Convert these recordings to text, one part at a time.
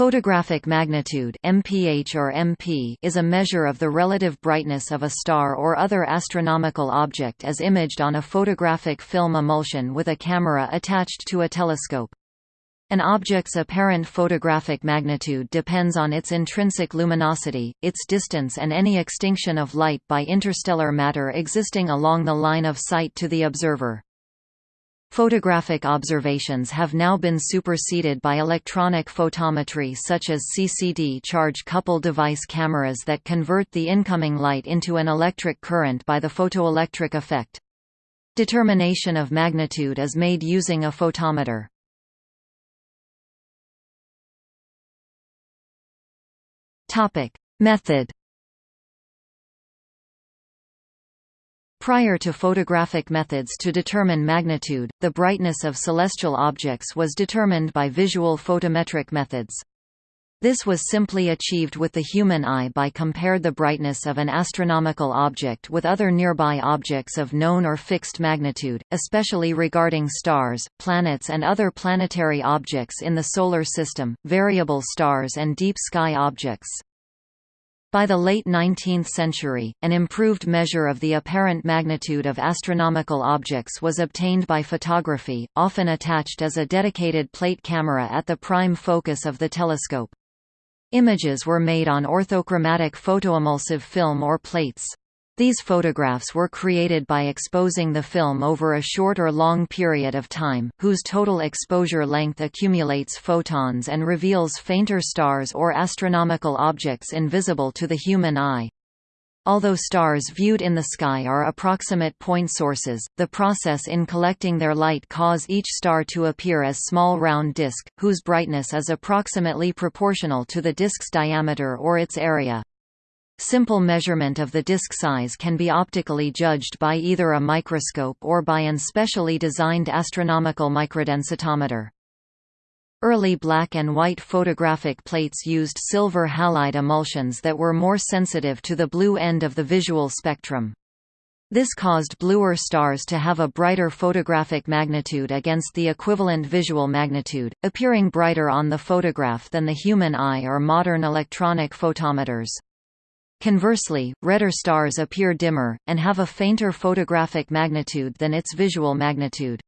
Photographic magnitude (mph or MP) is a measure of the relative brightness of a star or other astronomical object as imaged on a photographic film emulsion with a camera attached to a telescope. An object's apparent photographic magnitude depends on its intrinsic luminosity, its distance and any extinction of light by interstellar matter existing along the line of sight to the observer. Photographic observations have now been superseded by electronic photometry such as CCD charge-couple device cameras that convert the incoming light into an electric current by the photoelectric effect. Determination of magnitude is made using a photometer. Method Prior to photographic methods to determine magnitude, the brightness of celestial objects was determined by visual photometric methods. This was simply achieved with the human eye by compared the brightness of an astronomical object with other nearby objects of known or fixed magnitude, especially regarding stars, planets and other planetary objects in the Solar System, variable stars and deep sky objects. By the late 19th century, an improved measure of the apparent magnitude of astronomical objects was obtained by photography, often attached as a dedicated plate camera at the prime focus of the telescope. Images were made on orthochromatic photoemulsive film or plates. These photographs were created by exposing the film over a short or long period of time, whose total exposure length accumulates photons and reveals fainter stars or astronomical objects invisible to the human eye. Although stars viewed in the sky are approximate point sources, the process in collecting their light cause each star to appear as small round disk, whose brightness is approximately proportional to the disk's diameter or its area. Simple measurement of the disk size can be optically judged by either a microscope or by an specially designed astronomical microdensitometer. Early black and white photographic plates used silver halide emulsions that were more sensitive to the blue end of the visual spectrum. This caused bluer stars to have a brighter photographic magnitude against the equivalent visual magnitude, appearing brighter on the photograph than the human eye or modern electronic photometers. Conversely, redder stars appear dimmer, and have a fainter photographic magnitude than its visual magnitude.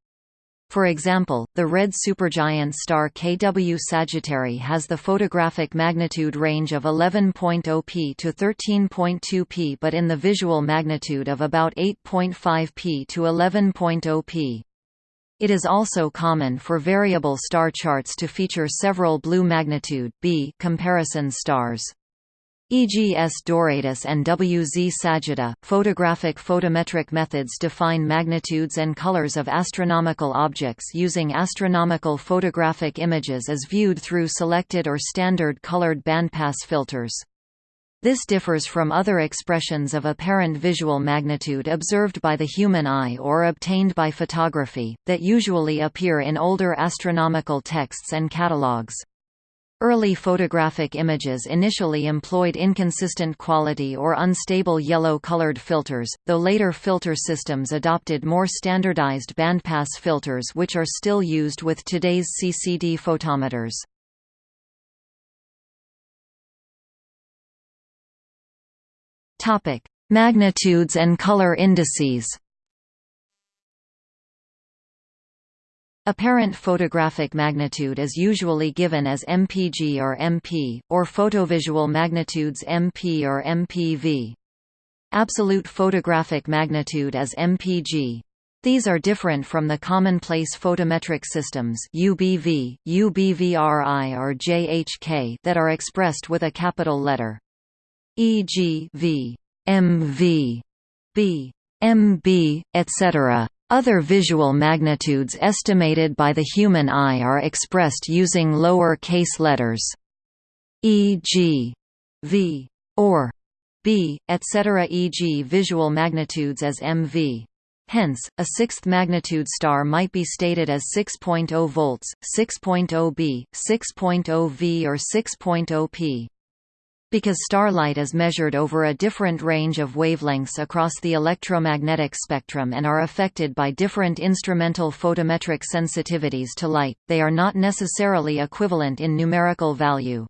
For example, the red supergiant star KW Sagittae has the photographic magnitude range of 11.0 p to 13.2 p but in the visual magnitude of about 8.5 p to 11.0 p. It is also common for variable star charts to feature several blue magnitude B comparison stars e.g. S. Doradus and WZ Sagittae. Photographic photometric methods define magnitudes and colors of astronomical objects using astronomical photographic images as viewed through selected or standard colored bandpass filters. This differs from other expressions of apparent visual magnitude observed by the human eye or obtained by photography, that usually appear in older astronomical texts and catalogues. Early photographic images initially employed inconsistent quality or unstable yellow-colored filters, though later filter systems adopted more standardized bandpass filters which are still used with today's CCD photometers. Magnitudes and color indices Apparent photographic magnitude is usually given as mpg or mp, or photovisual magnitudes mp or mpv. Absolute photographic magnitude as mpg. These are different from the commonplace photometric systems UBV, UBVRI or JHK that are expressed with a capital letter. E.g. V, MV, B, MB, etc. Other visual magnitudes estimated by the human eye are expressed using lower case letters e.g. v or b, etc. e.g. visual magnitudes as mv. Hence, a sixth magnitude star might be stated as 6.0 volts, 6.0 b, 6.0 v or 6.0 p. Because starlight is measured over a different range of wavelengths across the electromagnetic spectrum and are affected by different instrumental photometric sensitivities to light, they are not necessarily equivalent in numerical value.